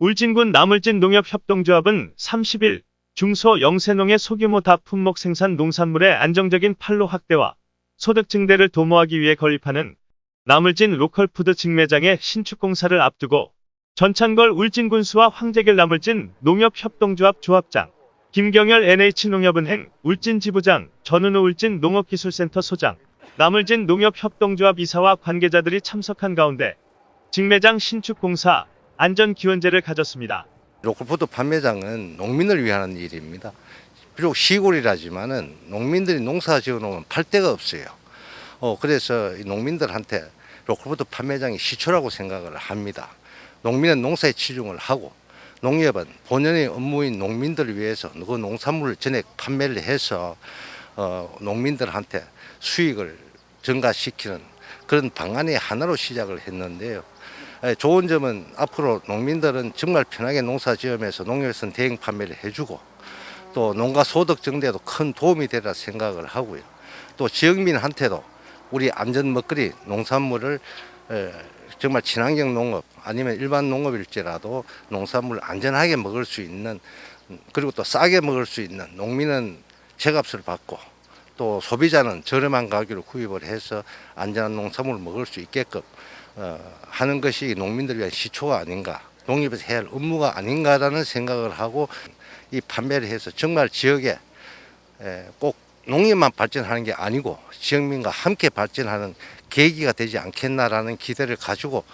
울진군 남울진 농업협동조합은 30일 중소 영세농의 소규모 다품목 생산 농산물의 안정적인 판로 확대와 소득 증대를 도모하기 위해 건립하는 남울진 로컬푸드 직매장의 신축 공사를 앞두고 전찬걸 울진군수와 황재길 남울진 농업협동조합 조합장, 김경열 NH농협은행 울진 지부장, 전은우 울진 농업기술센터 소장, 남울진 농업협동조합 이사와 관계자들이 참석한 가운데 직매장 신축 공사 안전기원제를 가졌습니다. 로컬푸드 판매장은 농민을 위한 일입니다. 비록 시골이라지만 은 농민들이 농사 지어놓으면 팔 데가 없어요. 어, 그래서 이 농민들한테 로컬푸드 판매장이 시초라고 생각을 합니다. 농민은 농사에 치중을 하고 농협은 본연의 업무인 농민들을 위해서 그 농산물을 전액 판매를 해서 어, 농민들한테 수익을 증가시키는 그런 방안의 하나로 시작을 했는데요. 에, 좋은 점은 앞으로 농민들은 정말 편하게 농사 지으면서 농협에서는 대행 판매를 해주고 또 농가 소득 증대에도 큰 도움이 되리라 생각을 하고요. 또 지역민한테도 우리 안전 먹거리 농산물을 에, 정말 친환경 농업 아니면 일반 농업일지라도 농산물을 안전하게 먹을 수 있는 음, 그리고 또 싸게 먹을 수 있는 농민은 제값을 받고 또 소비자는 저렴한 가격으로 구입을 해서 안전한 농산물을 먹을 수 있게끔 어, 하는 것이 농민들을 위한 시초가 아닌가 농협에서 해야 할 업무가 아닌가라는 생각을 하고 이 판매를 해서 정말 지역에 에, 꼭 농業만 발전하는 게 아니고 지역민과 함께 발전하는 계기가 되지 않겠나라는 기대를 가지고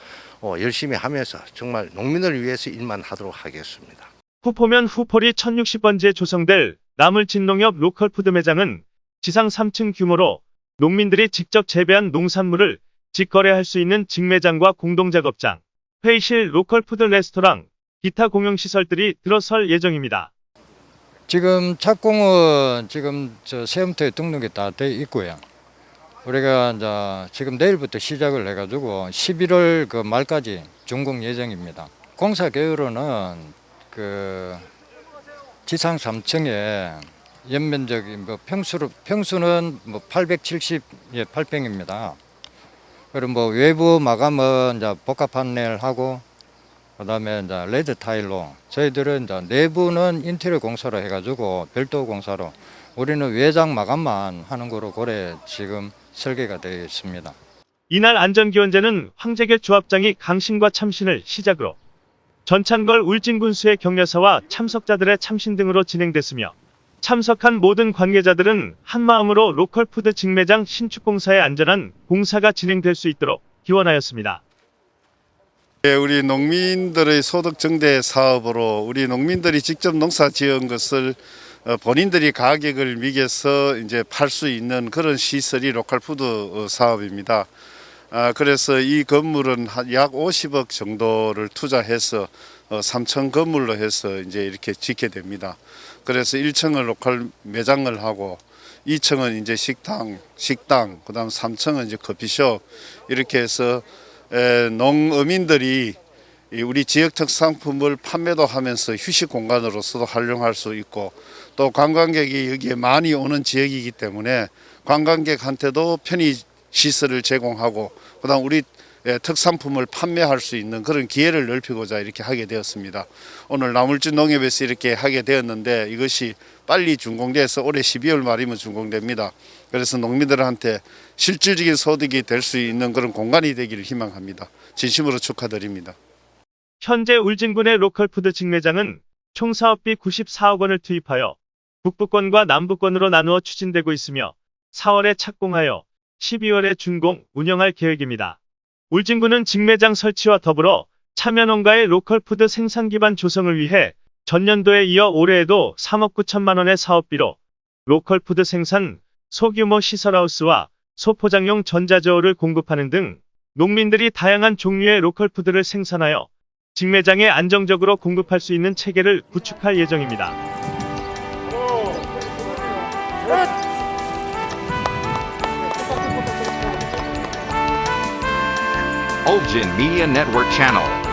어, 열심히 하면서 정말 농민을 위해서 일만 하도록 하겠습니다. 후포면 후포리 1060번지에 조성될 남울진농협 로컬푸드 매장은 지상 3층 규모로 농민들이 직접 재배한 농산물을 직거래할 수 있는 직매장과 공동작업장, 회의실, 로컬 푸드 레스토랑, 기타 공용시설들이 들어설 예정입니다. 지금 착공은 지금 저 세움터에 등록이 다 돼 있고요. 우리가 이제 지금 내일부터 시작을 해가지고 11월 그 말까지 준공 예정입니다. 공사 계획으로는 그 지상 3층에 연면적이 뭐 평수로 평수는 뭐 870, 예, 8평입니다. 그리고 뭐 외부 마감은 이제 복합 판넬 하고 그다음에 이제 레드 타일로 저희들은 이제 내부는 인테리어 공사로 해가지고 별도 공사로 우리는 외장 마감만 하는 거로 고래 지금 설계가 되어 있습니다. 이날 안전기원제는 황재길 조합장이 강신과 참신을 시작으로 전찬걸 울진군수의 격려사와 참석자들의 참신 등으로 진행됐으며 참석한 모든 관계자들은 한마음으로 로컬푸드 직매장 신축공사의 안전한 공사가 진행될 수 있도록 기원하였습니다. 예, 우리 농민들의 소득 증대 사업으로 우리 농민들이 직접 농사 지은 것을 어, 본인들이 가격을 매겨서 이제 팔 수 있는 그런 시설이 로컬푸드 어, 사업입니다. 아, 그래서 이 건물은 한약 50억 정도를 투자해서 3층 건물로 해서 이제 이렇게 짓게 됩니다. 그래서 1층은 로컬 매장을 하고 2층은 이제 식당, 식당, 그 다음 3층은 이제 커피숍 이렇게 해서 에, 농어민들이 이 우리 지역 특산품을 판매도 하면서 휴식 공간으로서도 활용할 수 있고 또 관광객이 여기에 많이 오는 지역이기 때문에 관광객한테도 편의 시설을 제공하고 그다음 우리 예, 특산품을 판매할 수 있는 그런 기회를 넓히고자 이렇게 하게 되었습니다. 오늘 남울진 농협에서 이렇게 하게 되었는데 이것이 빨리 준공돼서 올해 12월 말이면 준공됩니다. 그래서 농민들한테 실질적인 소득이 될 수 있는 그런 공간이 되기를 희망합니다. 진심으로 축하드립니다. 현재 울진군의 로컬푸드 직매장은 총 사업비 94억 원을 투입하여 북부권과 남부권으로 나누어 추진되고 있으며 4월에 착공하여 12월에 준공, 운영할 계획입니다. 울진군은 직매장 설치와 더불어 참여농가의 로컬푸드 생산 기반 조성을 위해 전년도에 이어 올해에도 3억 9천만 원의 사업비로 로컬푸드 생산, 소규모 시설하우스와 소포장용 전자저울을 공급하는 등 농민들이 다양한 종류의 로컬푸드를 생산하여 직매장에 안정적으로 공급할 수 있는 체계를 구축할 예정입니다. Olgin Media Network Channel.